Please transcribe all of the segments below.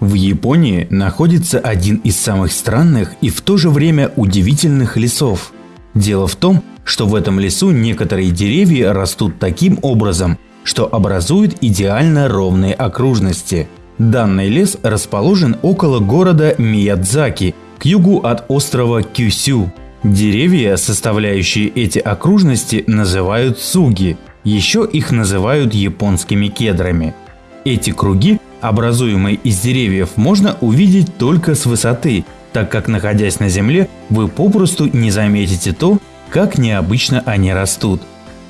В Японии находится один из самых странных и в то же время удивительных лесов. Дело в том, что в этом лесу некоторые деревья растут таким образом, что образуют идеально ровные окружности. Данный лес расположен около города Миядзаки, к югу от острова Кюсю. Деревья, составляющие эти окружности, называют суги. Еще их называют японскими кедрами. Эти круги образуемые из деревьев, можно увидеть только с высоты, так как находясь на земле, вы попросту не заметите то, как необычно они растут.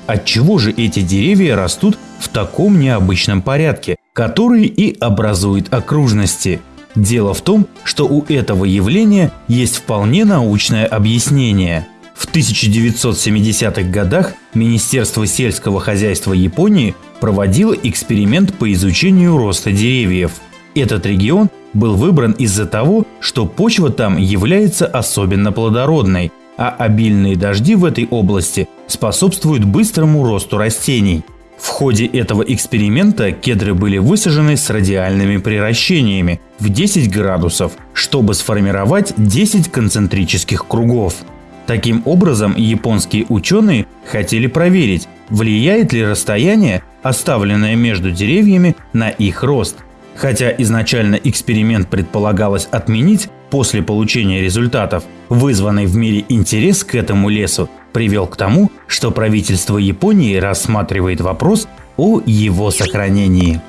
Отчего же эти деревья растут в таком необычном порядке, который и образует окружности? Дело в том, что у этого явления есть вполне научное объяснение. В 1970-х годах Министерство сельского хозяйства Японии проводила эксперимент по изучению роста деревьев. Этот регион был выбран из-за того, что почва там является особенно плодородной, а обильные дожди в этой области способствуют быстрому росту растений. В ходе этого эксперимента кедры были высажены с радиальными приращениями в 10 градусов, чтобы сформировать 10 концентрических кругов. Таким образом, японские ученые хотели проверить, влияет ли расстояние, оставленное между деревьями, на их рост. Хотя изначально эксперимент предполагалось отменить после получения результатов, вызванный в мире интерес к этому лесу привел к тому, что правительство Японии рассматривает вопрос о его сохранении.